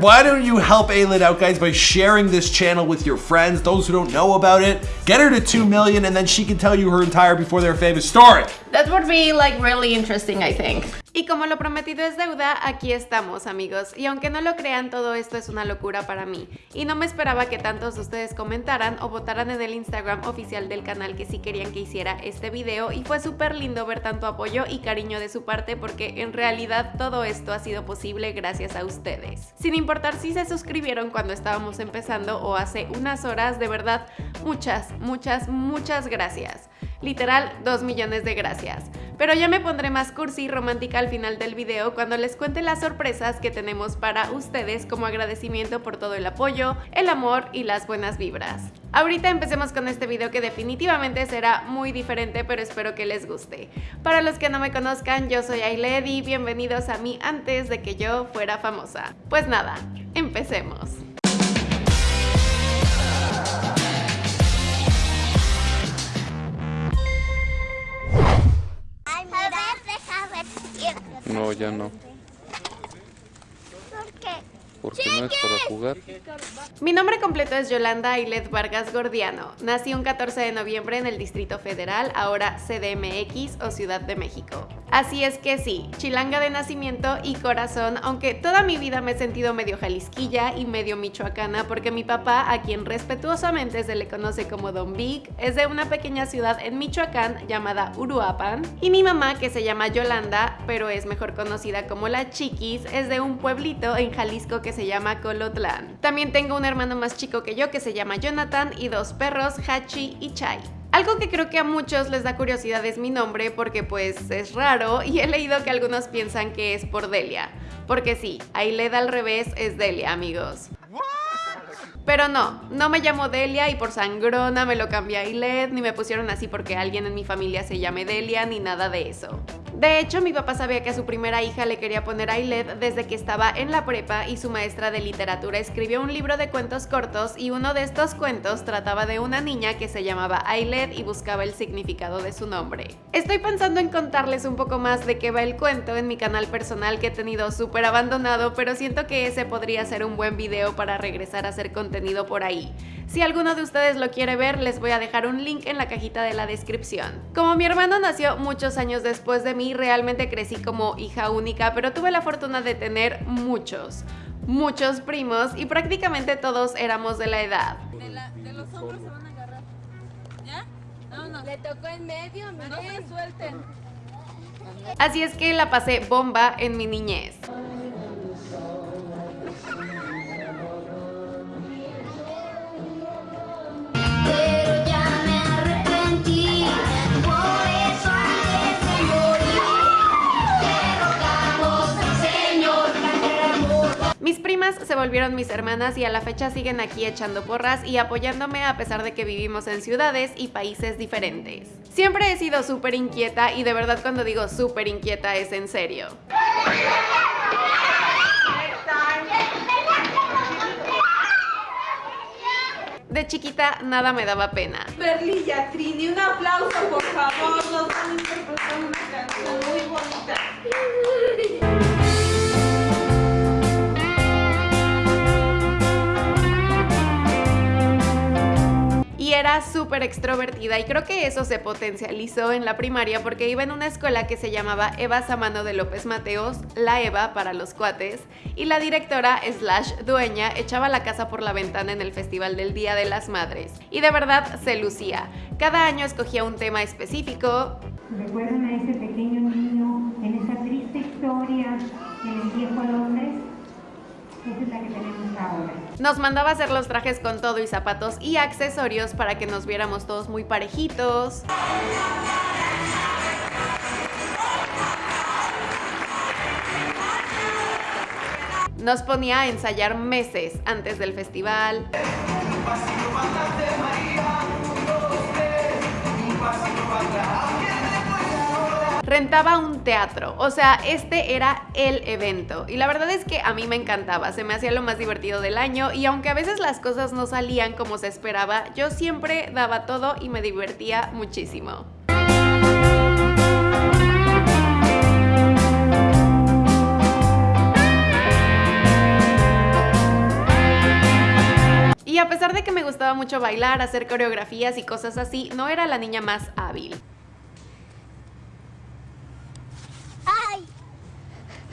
Why don't you help Aylin out, guys, by sharing this channel with your friends, those who don't know about it. Get her to 2 million, and then she can tell you her entire before they're famous story. That would be like really interesting, I think. Y como lo prometido es deuda, aquí estamos amigos. Y aunque no lo crean, todo esto es una locura para mí. Y no me esperaba que tantos de ustedes comentaran o votaran en el Instagram oficial del canal que sí querían que hiciera este video. Y fue súper lindo ver tanto apoyo y cariño de su parte porque en realidad todo esto ha sido posible gracias a ustedes. Sin importar si se suscribieron cuando estábamos empezando o hace unas horas, de verdad, muchas, muchas, muchas gracias. Literal, 2 millones de gracias. Pero ya me pondré más cursi y romántica al final del video cuando les cuente las sorpresas que tenemos para ustedes como agradecimiento por todo el apoyo, el amor y las buenas vibras. Ahorita empecemos con este video que definitivamente será muy diferente pero espero que les guste. Para los que no me conozcan, yo soy Ailed y bienvenidos a mí antes de que yo fuera famosa. Pues nada, empecemos. Ya no. Porque no es para jugar. Mi nombre completo es Yolanda Ailet Vargas Gordiano. Nací un 14 de noviembre en el Distrito Federal, ahora CDMX o Ciudad de México. Así es que sí, chilanga de nacimiento y corazón, aunque toda mi vida me he sentido medio jalisquilla y medio michoacana porque mi papá, a quien respetuosamente se le conoce como Don Big, es de una pequeña ciudad en Michoacán llamada Uruapan y mi mamá, que se llama Yolanda, pero es mejor conocida como la Chiquis, es de un pueblito en Jalisco que se llama Colotlán. También tengo un hermano más chico que yo que se llama Jonathan y dos perros, Hachi y Chai. Algo que creo que a muchos les da curiosidad es mi nombre porque pues es raro y he leído que algunos piensan que es por Delia. Porque sí, Ailed al revés es Delia, amigos. Pero no, no me llamo Delia y por sangrona me lo cambié a Ailed, ni me pusieron así porque alguien en mi familia se llame Delia, ni nada de eso. De hecho, mi papá sabía que a su primera hija le quería poner Ailed desde que estaba en la prepa y su maestra de literatura escribió un libro de cuentos cortos y uno de estos cuentos trataba de una niña que se llamaba Ailed y buscaba el significado de su nombre. Estoy pensando en contarles un poco más de qué va el cuento en mi canal personal que he tenido súper abandonado, pero siento que ese podría ser un buen video para regresar a hacer contenido por ahí. Si alguno de ustedes lo quiere ver, les voy a dejar un link en la cajita de la descripción. Como mi hermano nació muchos años después de mí, realmente crecí como hija única, pero tuve la fortuna de tener muchos, muchos primos y prácticamente todos éramos de la edad. De, la, de los hombros se van a agarrar. ¿Ya? Vámonos. Le tocó en medio, miren. No se suelten. Así es que la pasé bomba en mi niñez. Se volvieron mis hermanas y a la fecha siguen aquí echando porras y apoyándome a pesar de que vivimos en ciudades y países diferentes. Siempre he sido súper inquieta y de verdad cuando digo súper inquieta es en serio. De chiquita nada me daba pena. Perlilla Trini, un aplauso por favor. Nos van a interpretar una canción muy bonita. Y era súper extrovertida y creo que eso se potencializó en la primaria porque iba en una escuela que se llamaba Eva Samano de López Mateos, la Eva para los cuates, y la directora slash dueña echaba la casa por la ventana en el Festival del Día de las Madres. Y de verdad se lucía. Cada año escogía un tema específico, ¿Recuerdan a ese pequeño niño en esa triste historia en el viejo Londres? Esa es la que tenemos ahora. Nos mandaba hacer los trajes con todo y zapatos y accesorios para que nos viéramos todos muy parejitos. Nos ponía a ensayar meses antes del festival. Rentaba un teatro, o sea, este era el evento. Y la verdad es que a mí me encantaba, se me hacía lo más divertido del año y aunque a veces las cosas no salían como se esperaba, yo siempre daba todo y me divertía muchísimo. a pesar de que me gustaba mucho bailar, hacer coreografías y cosas así, no era la niña más hábil. ¡Ay! Me dio una cerita.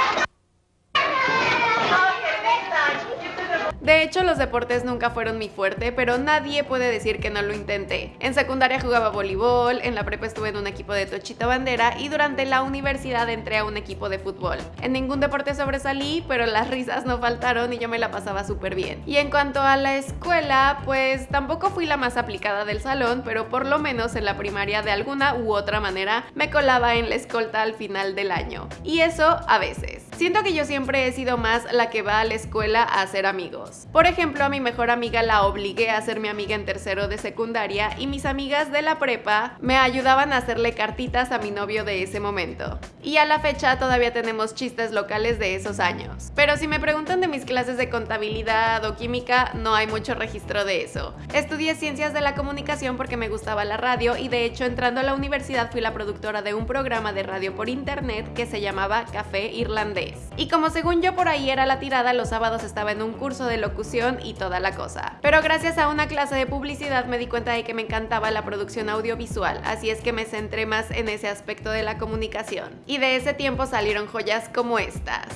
De hecho, los deportes nunca fueron mi fuerte, pero nadie puede decir que no lo intenté. En secundaria jugaba voleibol, en la prepa estuve en un equipo de tochita bandera y durante la universidad entré a un equipo de fútbol. En ningún deporte sobresalí, pero las risas no faltaron y yo me la pasaba súper bien. Y en cuanto a la escuela, pues tampoco fui la más aplicada del salón, pero por lo menos en la primaria de alguna u otra manera me colaba en la escolta al final del año. Y eso a veces. Siento que yo siempre he sido más la que va a la escuela a hacer amigos. Por ejemplo, a mi mejor amiga la obligué a ser mi amiga en tercero de secundaria y mis amigas de la prepa me ayudaban a hacerle cartitas a mi novio de ese momento. Y a la fecha todavía tenemos chistes locales de esos años. Pero si me preguntan de mis clases de contabilidad o química, no hay mucho registro de eso. Estudié ciencias de la comunicación porque me gustaba la radio y de hecho entrando a la universidad fui la productora de un programa de radio por internet que se llamaba Café Irlandés. Y como según yo por ahí era la tirada, los sábados estaba en un curso de locución y toda la cosa. Pero gracias a una clase de publicidad me di cuenta de que me encantaba la producción audiovisual, así es que me centré más en ese aspecto de la comunicación. Y de ese tiempo salieron joyas como estas.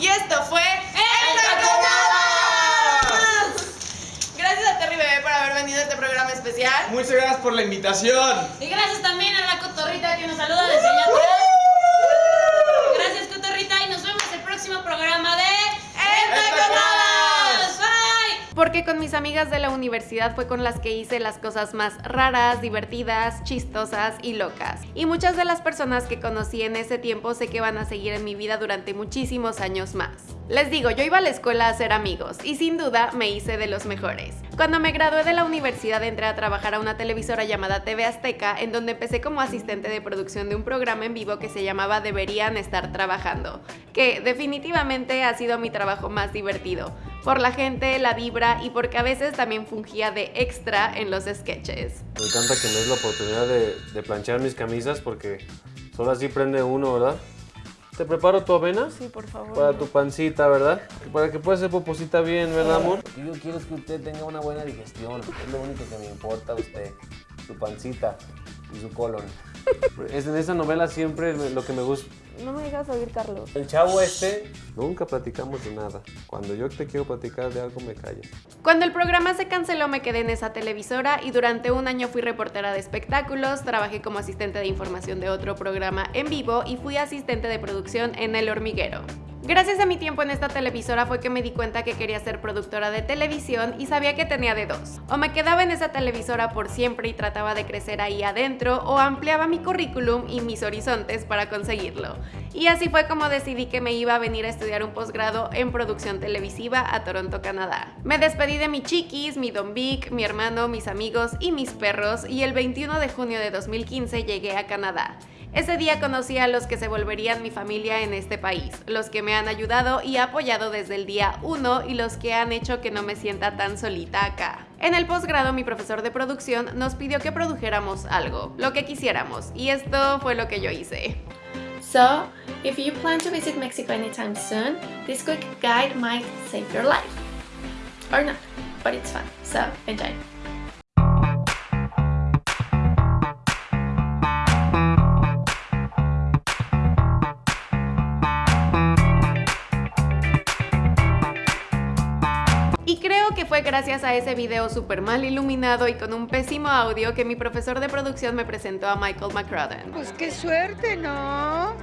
Y esto fue ¡Entaconadas! Gracias a Terry Bebé por haber venido a este programa especial. Muchas gracias por la invitación. Y gracias también a la cotorrita que nos saluda desde allá atrás. Gracias cotorrita y nos vemos el próximo programa de Entaconadas. Bye. Porque con mis amigas de la universidad fue con las que hice las cosas más raras, divertidas, chistosas y locas. Y muchas de las personas que conocí en ese tiempo sé que van a seguir en mi vida durante muchísimos años más. Les digo, yo iba a la escuela a hacer amigos y sin duda me hice de los mejores. Cuando me gradué de la universidad entré a trabajar a una televisora llamada TV Azteca en donde empecé como asistente de producción de un programa en vivo que se llamaba Deberían estar trabajando, que definitivamente ha sido mi trabajo más divertido, por la gente, la vibra y porque a veces también fungía de extra en los sketches. Me encanta que me des la oportunidad de, de planchar mis camisas porque solo así prende uno, ¿verdad? ¿Te preparo tu avena? Sí, por favor. Para tu pancita, ¿verdad? Para que pueda hacer poposita bien, ¿verdad, amor? Lo que yo quiero es que usted tenga una buena digestión. Es lo único que me importa a usted. Su pancita y su colon. Es en esa novela siempre lo que me gusta. No me digas oír, Carlos. El chavo este Nunca platicamos de nada. Cuando yo te quiero platicar de algo, me callas. Cuando el programa se canceló me quedé en esa televisora y durante un año fui reportera de espectáculos, trabajé como asistente de información de otro programa en vivo y fui asistente de producción en El Hormiguero. Gracias a mi tiempo en esta televisora fue que me di cuenta que quería ser productora de televisión y sabía que tenía de dos. O me quedaba en esa televisora por siempre y trataba de crecer ahí adentro o ampliaba mi currículum y mis horizontes para conseguirlo. Y así fue como decidí que me iba a venir a estudiar un posgrado en producción televisiva a Toronto, Canadá. Me despedí de mi chiquis, mi Don Vic, mi hermano, mis amigos y mis perros y el 21 de junio de 2015 llegué a Canadá. Ese día conocí a los que se volverían mi familia en este país, los que me han ayudado y apoyado desde el día 1 y los que han hecho que no me sienta tan solita acá. En el posgrado mi profesor de producción nos pidió que produjéramos algo, lo que quisiéramos, y esto fue lo que yo hice. So, if you plan to visit Mexico anytime soon, this quick guide might save your life. Or not, but it's fun, so enjoy. Fue gracias a ese video súper mal iluminado y con un pésimo audio que mi profesor de producción me presentó a Michael McCrodden. Pues qué suerte, ¿no?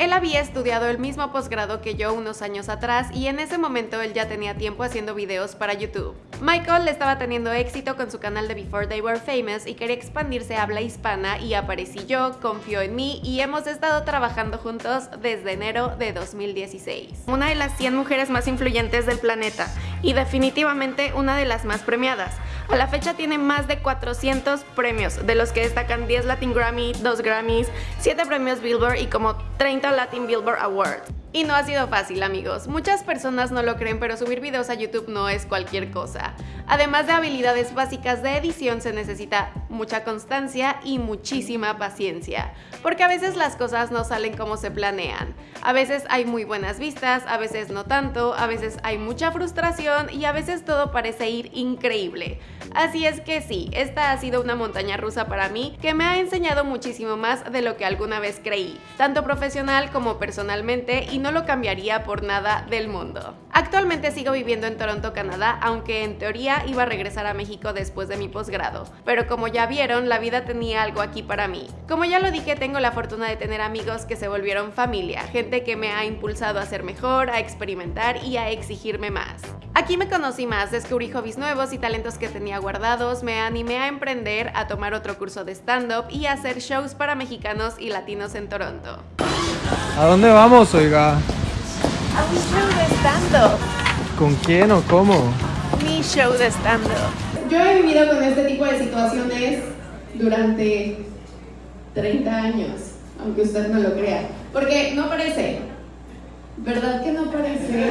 Él había estudiado el mismo posgrado que yo unos años atrás y en ese momento él ya tenía tiempo haciendo videos para YouTube. Michael estaba teniendo éxito con su canal de Before They Were Famous y quería expandirse a habla hispana y aparecí yo, confió en mí y hemos estado trabajando juntos desde enero de 2016. Una de las 100 mujeres más influyentes del planeta y definitivamente una de las más premiadas. A la fecha tiene más de 400 premios, de los que destacan 10 Latin Grammy, 2 Grammys, 7 premios Billboard y como 30 Latin Billboard Awards. Y no ha sido fácil amigos, muchas personas no lo creen pero subir videos a YouTube no es cualquier cosa. Además de habilidades básicas de edición se necesita mucha constancia y muchísima paciencia, porque a veces las cosas no salen como se planean. A veces hay muy buenas vistas, a veces no tanto, a veces hay mucha frustración y a veces todo parece ir increíble. Así es que sí, esta ha sido una montaña rusa para mí que me ha enseñado muchísimo más de lo que alguna vez creí, tanto profesional como personalmente y no lo cambiaría por nada del mundo. Actualmente sigo viviendo en Toronto, Canadá, aunque en teoría iba a regresar a México después de mi posgrado, pero como ya vieron, la vida tenía algo aquí para mí. Como ya lo dije, tengo la fortuna de tener amigos que se volvieron familia, gente que me ha impulsado a ser mejor, a experimentar y a exigirme más. Aquí me conocí más, descubrí hobbies nuevos y talentos que tenía guardados, me animé a emprender, a tomar otro curso de stand-up y a hacer shows para mexicanos y latinos en Toronto. ¿A dónde vamos, oiga? A un show de stand-up. ¿Con quién o cómo? Mi show de stand-up. Yo he vivido con este tipo de situaciones durante 30 años, aunque usted no lo crea. Porque no parece. ¿Verdad que no parece?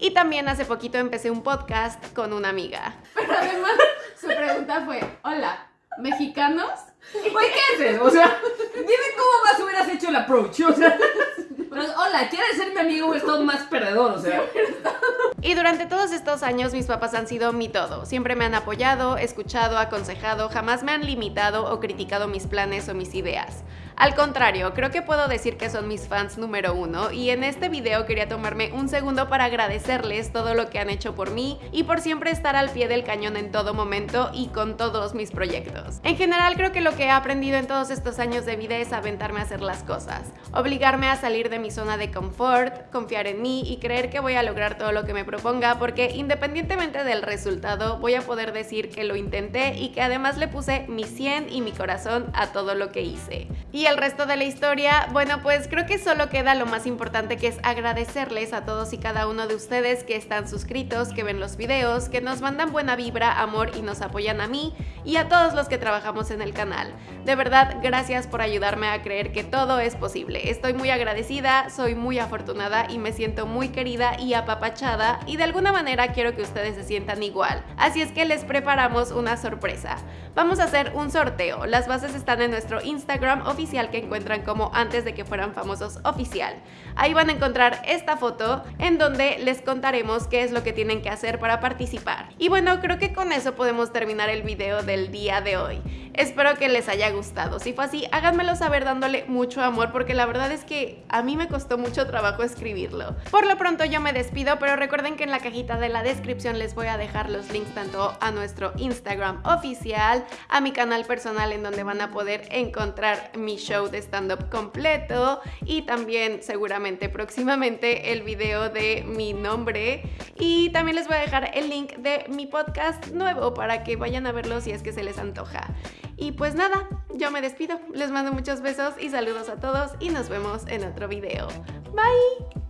Y también hace poquito empecé un podcast con una amiga. Pero además su pregunta fue, hola, ¿mexicanos? Güey, ¿qué haces? O sea, dime cómo más hubieras hecho el approach. O sea, pero, hola, ¿quieres ser mi amigo es más perdedor? O sea. Y durante todos estos años mis papás han sido mi todo. Siempre me han apoyado, escuchado, aconsejado, jamás me han limitado o criticado mis planes o mis ideas. Al contrario, creo que puedo decir que son mis fans número uno y en este video quería tomarme un segundo para agradecerles todo lo que han hecho por mí y por siempre estar al pie del cañón en todo momento y con todos mis proyectos. En general creo que lo que he aprendido en todos estos años de vida es aventarme a hacer las cosas, obligarme a salir de mi zona de confort, confiar en mí y creer que voy a lograr todo lo que me proponga porque independientemente del resultado voy a poder decir que lo intenté y que además le puse mi 100 y mi corazón a todo lo que hice. Y el resto de la historia, bueno pues creo que solo queda lo más importante que es agradecerles a todos y cada uno de ustedes que están suscritos, que ven los videos, que nos mandan buena vibra, amor y nos apoyan a mí y a todos los que trabajamos en el canal. De verdad, gracias por ayudarme a creer que todo es posible. Estoy muy agradecida, soy muy afortunada y me siento muy querida y apapachada y de alguna manera quiero que ustedes se sientan igual. Así es que les preparamos una sorpresa. Vamos a hacer un sorteo. Las bases están en nuestro Instagram oficial que encuentran como antes de que fueran famosos oficial. Ahí van a encontrar esta foto en donde les contaremos qué es lo que tienen que hacer para participar. Y bueno, creo que con eso podemos terminar el video del día de hoy. Espero que les haya gustado. Si fue así, háganmelo saber dándole mucho amor porque la verdad es que a mí me costó mucho trabajo escribirlo. Por lo pronto yo me despido, pero recuerden que en la cajita de la descripción les voy a dejar los links tanto a nuestro Instagram oficial, a mi canal personal en donde van a poder encontrar mi show de stand-up completo y también seguramente próximamente el video de mi nombre y también les voy a dejar el link de mi podcast nuevo para que vayan a verlo si es que se les antoja. Y pues nada, yo me despido, les mando muchos besos y saludos a todos y nos vemos en otro video. Bye!